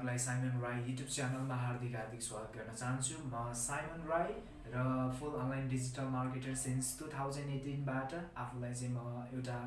तपाईँहरूलाई Simon Rai YouTube च्यानलमा हार्दिक हार्दिक स्वागत गर्न चाहन्छु। म साइमन राई र full online digital marketer since two thousand एटिनबाट आफूलाई चाहिँ म एउटा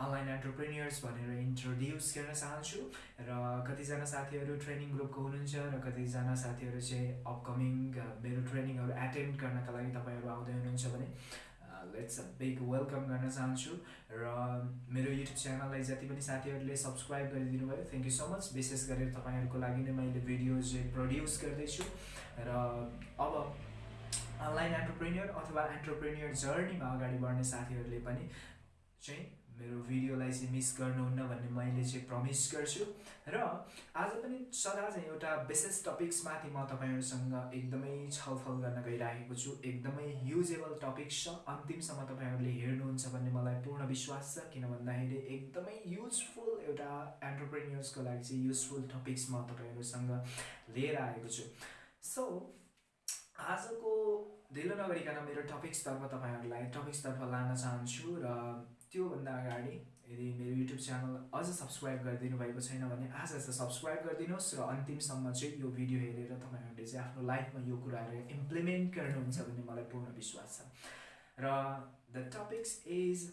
अनलाइन एन्टरप्रेन्यर्स भनेर इन्ट्रोड्युस गर्न चाहन्छु र कतिजना साथीहरू ट्रेनिङ ग्रुपको हुनुहुन्छ र कतिजना साथीहरू चाहिँ अपकमिङ मेरो ट्रेनिङहरू एटेन्ड गर्नका लागि तपाईँहरू आउँदै हुनुहुन्छ भने लेट्स बिग वेलकम गर्न चाहन्छु र मेरो युट्युब च्यानललाई जति पनि साथीहरूले सब्सक्राइब गरिदिनु भयो थ्याङ्क यू सो मच विशेष गरेर तपाईँहरूको लागि नै मैले भिडियोज प्रड्युस गर्दैछु र अब अनलाइन एन्टरप्रेन्यर अथवा एन्टरप्रेन्यर जर्नीमा अगाडि बढ्ने साथीहरूले पनि चाहिँ मेरो भिडियोलाई चाहिँ मिस गर्नुहुन्न भन्ने मैले चाहिँ प्रमिस गर्छु। र आज पनि सदा चाहिँ एउटा विशेष टपिक्समाथि म तपाईँहरूसँग एकदमै छलफल गर्न गइरहेको छु। एकदमै युजेबल टपिक्स छ। अन्तिमसम्म तपाईँहरूले हेर्नुहुन्छ भन्ने मलाई पूर्ण विश्वास छ। किन भन्दाखेरि एकदमै युजफुल एउटा एन्टरप्रेन्यर्सको लागि चाहिँ युजफुल टपिक्स म तपाईँहरूसँग लिएर आएको छु। सो आजको ढिलो नगरिकन मेरो टपिक्सतर्फ तपाईँहरूलाई टपिक्सतर्फ लान चाहन्छु र त्योभन्दा अगाडि यदि मेरो युट्युब च्यानल अझ सब्सक्राइब गरिदिनु भएको छैन भने आज चाहिँ सब्सक्राइब गरिदिनुहोस् र अन्तिमसम्म चाहिँ यो भिडियो हेरेर तपाईँहरूले चाहिँ आफ्नो लाइफमा यो कुराहरू इम्प्लिमेन्ट गर्नुहुन्छ भन्ने मलाई पूर्ण विश्वास छ। र द टपिक्स इज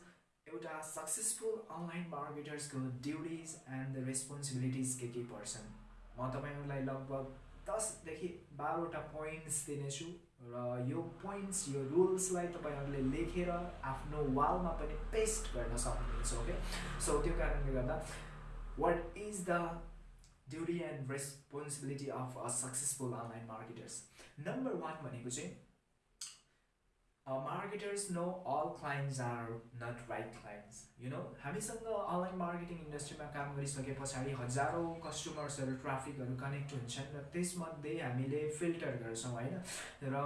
एउटा सक्सेसफुल अनलाइन मार्केटर्सको ड्युटिज एन्ड द रेस्पोन्सिबिलिटिज के के पर्छन्। म तपाईँहरूलाई लगभग दसदेखि बाह्रवटा पोइन्ट्स दिनेछु। र यो पोइन्ट्स यो रुल्सलाई तपाईँहरूले लेखेर आफ्नो वालमा पनि पेस्ट गर्न सक्नुहुन्छ ओके सो त्यो कारणले गर्दा what is the duty and responsibility of a successful online marketers number one भनेको चाहिँ marketers no all clients are not right clients you know हामीसँग अनलाइन मार्केटिङ इन्डस्ट्रीमा काम गरिसके पछाडि हजारौँ कस्टमर्सहरू ट्राफिकहरू कनेक्ट हुन्छन् र त्यसमध्ये हामीले फिल्टर गर्छौँ होइन? र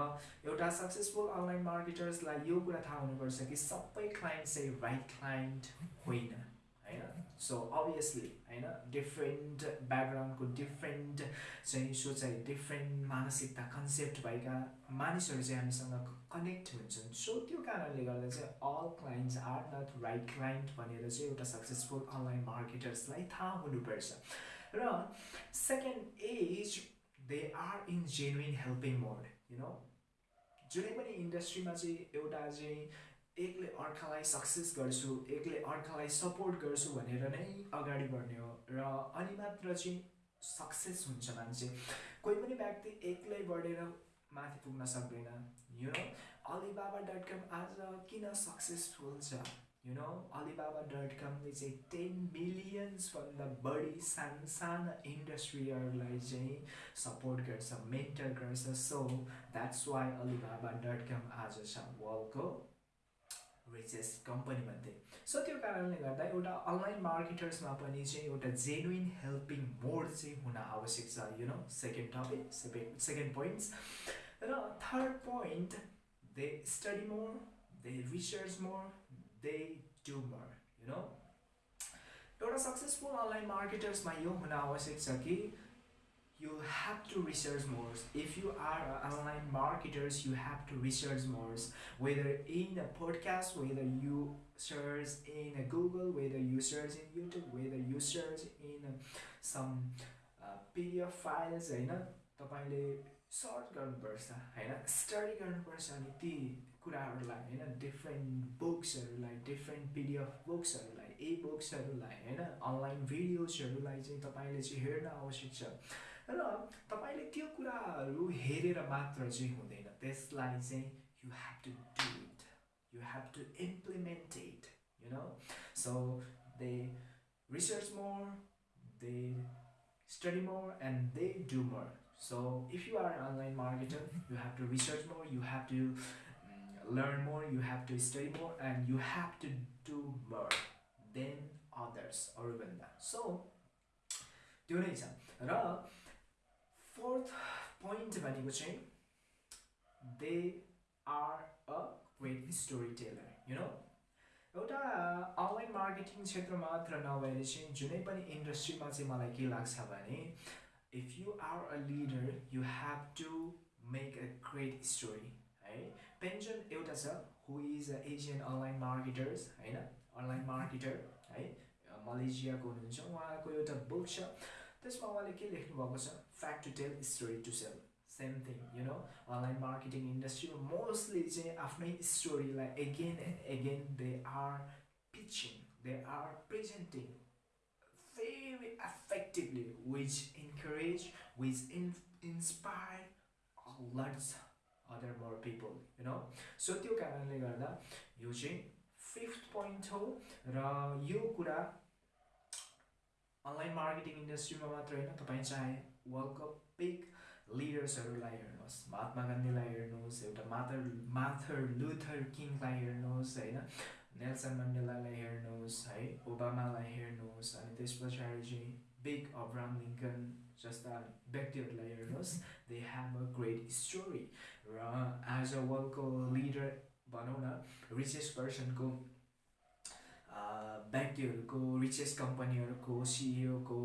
एउटा सक्सेसफुल अनलाइन मार्केटर्सलाई यो कुरा थाहा हुनुपर्छ कि सबै क्लाइन्ट चाहिँ राइट क्लाइन्ट होइन। सो अभियसली होइन डिफ्रेन्ट ब्याकग्राउन्डको डिफ्रेन्ट चाहिँ सोचाइ डिफ्रेन्ट मानसिकता कन्सेप्ट भएका मानिसहरू चाहिँ हामीसँग कनेक्ट हुन्छन्। सो त्यो कारणले गर्दा चाहिँ all clients are not right client भनेर चाहिँ एउटा सक्सेसफुल अनलाइन मार्केटर्सलाई थाहा हुनुपर्छ। र second as they are in genuine helping mode you know जुनै पनि इन्डस्ट्रीमा चाहिँ एउटा चाहिँ एकले अर्कालाई सक्सेस गर्छु एकले अर्कालाई सपोर्ट गर्छु भनेर नै अगाडि बढ्ने हो र अनि मात्र चाहिँ सक्सेस हुन्छ मान्छे। कोही पनि व्यक्ति एक्लै बढेर माथि पुग्न सक्दैन you know Alibaba dot com आज किन सक्सेसफुल छ? यु नो अलिबाबा डट कमले चाहिँ टेन मिलियन्सभन्दा बढी सानो सानो इन्डस्ट्रीहरूलाई चाहिँ सपोर्ट गर्छ मेन्टर गर्छ। So that's why Alibaba dot com आज छ। वर्ल्डको रिचेस्ट कम्पनी मध्ये सो त्यो कारणले गर्दा एउटा अनलाइन मार्केटर्समा पनि चाहिँ एउटा जेन्युन हेल्पिङ मोड चाहिँ हुन आवश्यक छ you know second topic second second points र third point they study more they research more they do more you know एउटा सक्सेसफुल अनलाइन मार्केटर्समा यो हुन आवश्यक छ कि you have to research more if you are online marketers you have to research more whether in a podcast whether you search in a google whether you search in youtube whether you search in some uh, pdf files होइन तपाईँले search गर्नुपर्छ होइन study गर्नुपर्छ अनि ती कुराहरूलाई होइन different बुक्सहरूलाई डिफ्रेन्ट पिडिएफ बुक्सहरूलाई ए बुक्सहरूलाई होइन अनलाइन भिडियोजहरूलाई चाहिँ तपाईँले चाहिँ हेर्न आवश्यक छ र तपाईँले त्यो कुराहरू हेरेर मात्र चाहिँ हुँदैन त्यसलाई चाहिँ you have to do it you have to implement it you know so they research more they study more and they do more so if you are an online marketer you have to research more you have to um, learn more you have to study more and you have to do more than others अरूभन्दा so त्यो नै छ र fourth point भनेको चाहिँ they are a great story teller you know एउटा online marketing क्षेत्र मात्र नभएर चाहिँ जुनै पनि इन्डस्ट्रीमा चाहिँ मलाई के लाग्छ भने if you are a leader you have to make a great story है? पेन्सन एउटा छ who is a Asian online marketers होइन? अनलाइन मार्केटर है? मलेसियाको हुनुहुन्छ उहाँको एउटा बुक छ। त्यसमा उहाँले के लेख्नुभएको छ? Fact to tell story to sell same thing you know online marketing इन्डस्ट्रीमा मोस्टली चाहिँ आफ्नै स्टोरीलाई again and again they are pitching they are presenting very effectively which encourage which in, inspire lots other more people you know? So त्यो कारणले गर्दा यो चाहिँ fifth point हो र यो कुरा अनलाइन मार्केटिङ इन्डस्ट्रीमा मात्र होइन तपाईँ चाहे वर्ल्डको बिग लिडर्सहरूलाई हेर्नुहोस् महात्मा गान्धीलाई हेर्नुहोस् एउटा माथर माथर लुथर किङलाई हेर्नुहोस् होइन? नेल्सन मण्डेलालाई हेर्नुहोस् है? ओबामालाई हेर्नुहोस् अनि त्यस पछाडि चाहिँ बिग अब्राम लिङ्कन जस्ता व्यक्तिहरूलाई हेर्नुहोस् they have a great story र एज अ वर्ल्डको लिडर भनौँ न रिचेस्ट पर्सनको व्यक्तिहरूको रिचेस्ट कम्पनीहरूको सिइओको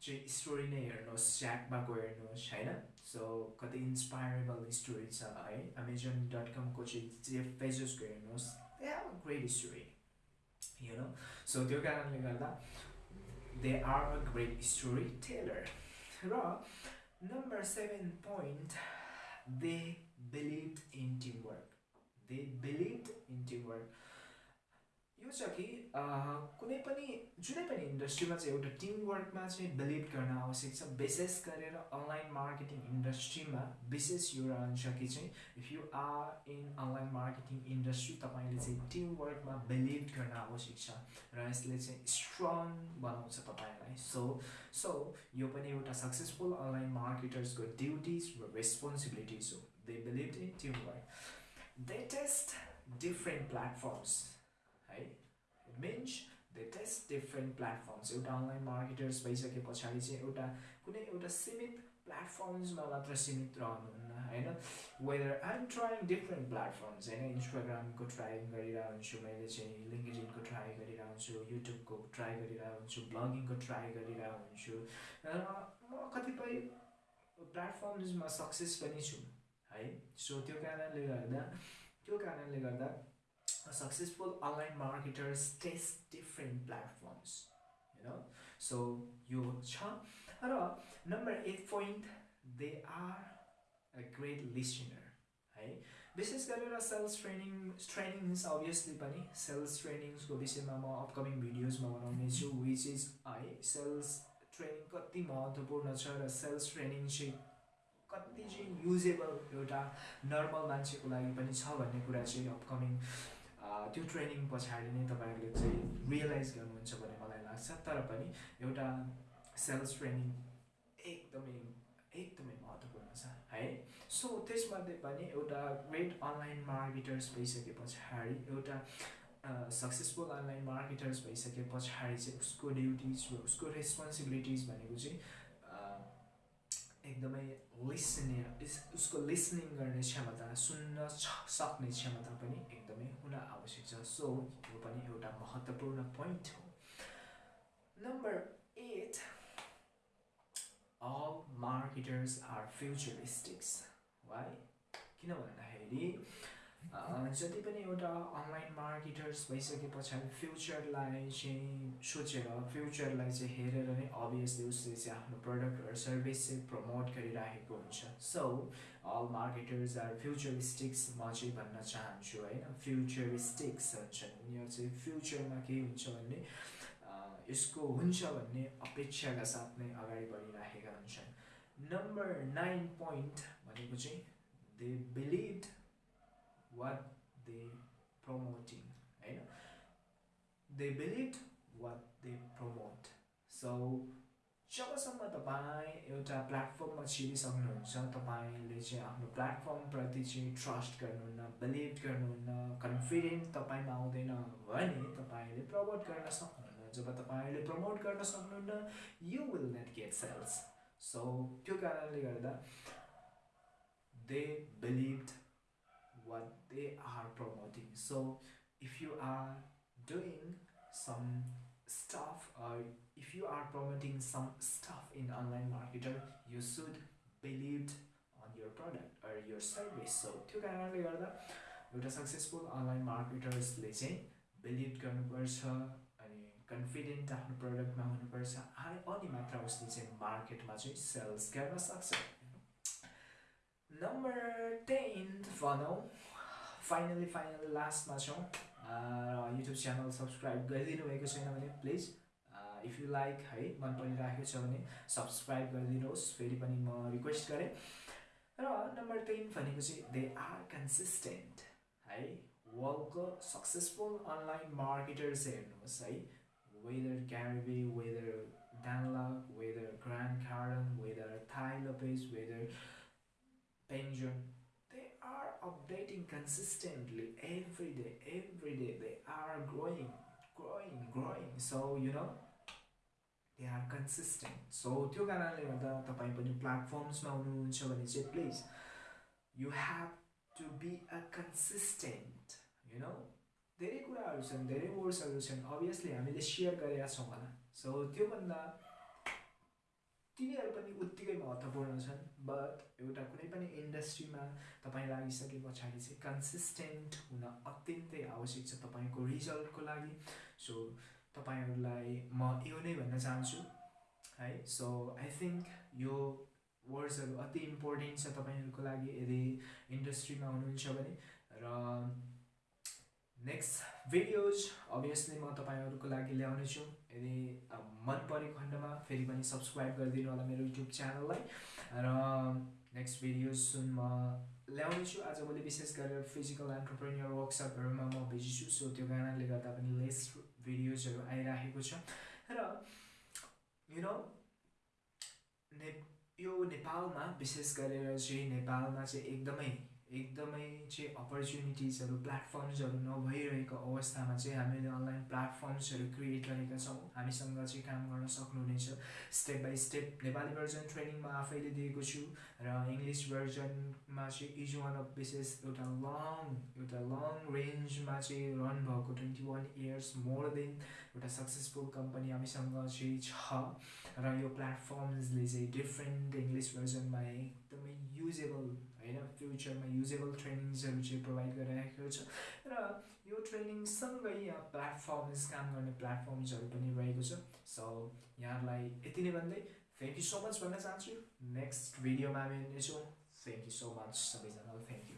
चाहिँ स्टोरी नै हेर्नुहोस् स्याकमाको हेर्नुहोस् होइन सो कति इन्सपायरेबल स्टोरी छ है अमेजन डट कमको चाहिँ जेफ पेजेसको हेर्नुहोस् they have a great story you know so त्यो कारणले गर्दा they are a great story teller र number seven point they believe in team work they believe in team work यो छ कि कुनै पनि जुनै पनि इन्डस्ट्रीमा चाहिँ एउटा टिमवर्कमा चाहिँ बिलिभ गर्न आवश्यक छ। विशेष गरेर अनलाइन मार्केटिङ इन्डस्ट्रीमा विशेष यो रहन्छ कि चाहिँ if you are in online marketing industry तपाईँले चाहिँ टिमवर्कमा बिलिभ गर्न आवश्यक छ र यसले चाहिँ स्ट्रङ बनाउँछ तपाईँलाई। सो सो यो पनि एउटा सक्सेसफुल अनलाइन मार्केटर्सको ड्युटिज र रेस्पोन्सिबिलिटिज हो। They believe in teamwork they test different platforms means they test different platforms एउटा अनलाइन मार्केटर्स भइसके पछाडि चाहिँ एउटा कुनै एउटा सीमित प्लेटफर्म्समा मात्र सीमित रहनुहुन्न होइन? Whether I am trying different platforms होइन? इन्स्टाग्रामको ट्राई हुन्छु मैले चाहिँ लिङ्कडिनको ट्राई हुन्छु युट्युबको ट्राई हुन्छु ब्लगिङको ट्राई हुन्छु र म कतिपय प्लेटफर्म्समा सक्सेस पनि छु है? सो त्यो कारणले गर्दा त्यो कारणले गर्दा successful online marketers test different platforms you know? So यो छ र number eight point they are a great listener है विशेष गरेर सेल्स ट्रेनिङ ट्रेनिङ्स अभियसली पनि सेल्स ट्रेनिङ्सको विषयमा म अपकमिङ भिडियोजमा बनाउने छु विच इज है सेल्स ट्रेनिङ कति महत्त्वपूर्ण छ र सेल्स ट्रेनिङ चाहिँ कति चाहिँ युजेबल एउटा नर्मल मान्छेको लागि पनि छ भन्ने कुरा चाहिँ अपकमिङ त्यो ट्रेनिङ पछाडि नै तपाईँहरूले चाहिँ रियलाइज गर्नुहुन्छ भन्ने मलाई लाग्छ। तर पनि एउटा सेल्स ट्रेनिङ एकदमै एकदमै महत्त्वपूर्ण छ है? सो त्यसमध्ये पनि एउटा ग्रेट अनलाइन मार्केटर्स भइसके पछाडि एउटा सक्सेसफुल अनलाइन मार्केटर्स भइसके पछाडि चाहिँ उसको ड्युटिज उसको रेस्पोन्सिबिलिटिज भनेको चाहिँ एकदमै लिसनिङ उसको लिसनिङ गर्ने क्षमता सुन्न सक्ने क्षमता पनि एकदमै हुन आवश्यक छ। सो यो पनि एउटा महत्त्वपूर्ण पोइन्ट हो। Number eight all marketers are futuristics why किन भन्दाखेरि जति पनि एउटा अनलाइन मार्केटर्स भइसके पछाडि फ्युचरलाई चाहिँ सोचेर फ्युचरलाई चाहिँ हेरेर नै अभियसली उसले चाहिँ आफ्नो प्रडक्ट र सर्भिस चाहिँ प्रमोट गरिराखेको हुन्छ। So all marketers are futuristics म चाहिँ भन्न चाहन्छु होइन फ्युचरिस्टिक्स हुन्छन् उनीहरू चाहिँ फ्युचरमा के हुन्छ भन्ने यसको हुन्छ भन्ने अपेक्षाका साथ नै अगाडि बढिराखेका हुन्छन्। नम्बर नाइन पोइन्ट भनेको चाहिँ they believe what they promoting होइन they believe what they promote so जबसम्म तपाईँ एउटा प्लेटफर्ममा छिरिसक्नुहुन्छ तपाईँले चाहिँ आफ्नो प्लेटफर्मप्रति चाहिँ ट्रस्ट गर्नुहुन्न बिलिभ गर्नुहुन्न कन्फिडेन्ट तपाईँमा आउँदैन भने तपाईँले प्रमोट गर्न सक्नुहुन्न। जब तपाईँले प्रमोट गर्न सक्नुहुन्न you will not get sales so त्यो कारणले गर्दा they believe what they are promoting so if you are doing some stuff or if you are promoting some stuff in online marketer you should believe on your product or your service so त्यो कारणले गर्दा एउटा successful online मार्केटर्सले चाहिँ believe गर्नुपर्छ अनि confident आफ्नो प्रडक्टमा हुनुपर्छ अनि मात्र उसले चाहिँ मार्केटमा चाहिँ सेल्स गर्न सक्छ नम्बर टेन भनौँ फाइनली फाइनली लास्टमा छौँ युट्युब च्यानल सब्सक्राइब गरिदिनु भएको छैन भने प्लिज इफ यु लाइक है मन परिराखेको छ भने सब्सक्राइब गरिदिनुहोस् फेरि पनि म रिक्वेस्ट गरेँ। र नम्बर टेन भनेको चाहिँ दे आर कन्सिस्टेन्ट है वर्ल्डको सक्सेसफुल अनलाइन मार्केटर्स हेर्नुहोस् है whether Gary Vee whether Dan Lok whether Grant Cardone whether Tai Lopez whether पेन्जन they are updating consistently every day every day they are growing growing growing so you know they are consistent so त्यो कारणले गर्दा तपाईँ पनि प्लेटफर्म्समा हुनुहुन्छ भने चाहिँ please you have to be a consistent you know धेरै कुराहरू छन् धेरै वर्ड्सहरू छन् अभियसली हामीले सेयर गरेका छौँ होला सो त्योभन्दा तिनीहरू पनि उत्तिकै महत्त्वपूर्ण छन् बट एउटा कुनै पनि इन्डस्ट्रीमा तपाईँ लागिसके पछाडि चाहिँ कन्सिस्टेन्ट हुन अत्यन्तै आवश्यक छ तपाईँको रिजल्टको लागि। सो तपाईँहरूलाई म यो नै भन्न चाहन्छु है। सो आई थिङ्क यो वर्ड्सहरू अति इम्पोर्टेन्ट छ तपाईँहरूको लागि यदि इन्डस्ट्रीमा हुनुहुन्छ भने। र नेक्स्ट भिडियोज अभियसली म तपाईँहरूको लागि ल्याउनेछु। यदि मन परेको खण्डमा फेरि पनि सब्सक्राइब गरिदिनु होला मेरो युट्युब च्यानललाई र नेक्स्ट भिडियोज सुन म ल्याउनेछु। आजभोलि विशेष गरेर फिजिकल एन्टरप्रेन्यर वर्कसपहरूमा म बिजी छु सो त्यो कारणले गर्दा पनि लेस भिडियोजहरू आइराखेको छ। र यु नो ने यो नेपालमा विशेष गरेर चाहिँ नेपालमा चाहिँ एकदमै एकदमै चाहिँ अपर्च्युनिटिजहरू प्लेटफर्म्सहरू नभइरहेको अवस्थामा चाहिँ हामीले अनलाइन प्लेटफर्म्सहरू क्रिएट गरेका छौँ। हामीसँग चाहिँ काम गर्न सक्नुहुनेछ। Step by step Nepali version training म आफैले दिएको छु र इङ्ग्लिस भर्जनमा चाहिँ इज वान अफ विशेष एउटा लङ एउटा लङ रेन्जमा चाहिँ रन भएको twenty one years more than एउटा सक्सेसफुल कम्पनी हामीसँग चाहिँ छ। र यो प्लेटफर्म्सले चाहिँ डिफ्रेन्ट इङ्ग्लिस भर्जनमा एकदमै युजेबल होइन? फ्युचरमा युजेबल ट्रेनिङ्सहरू चाहिँ प्रोभाइड गरिरहेको छ। र यो ट्रेनिङसँगै यहाँ प्लेटफर्म्स काम गर्ने प्लेटफर्म्सहरू पनि रहेको छ। सो यहाँहरूलाई यति नै भन्दै थ्याङ्क यू सो मच भन्न चाहन्छु। नेक्स्ट भिडियोमा हामी हुनेछौँ थ्याङ्क यू सो मच सबैजनालाई थ्याङ्क यू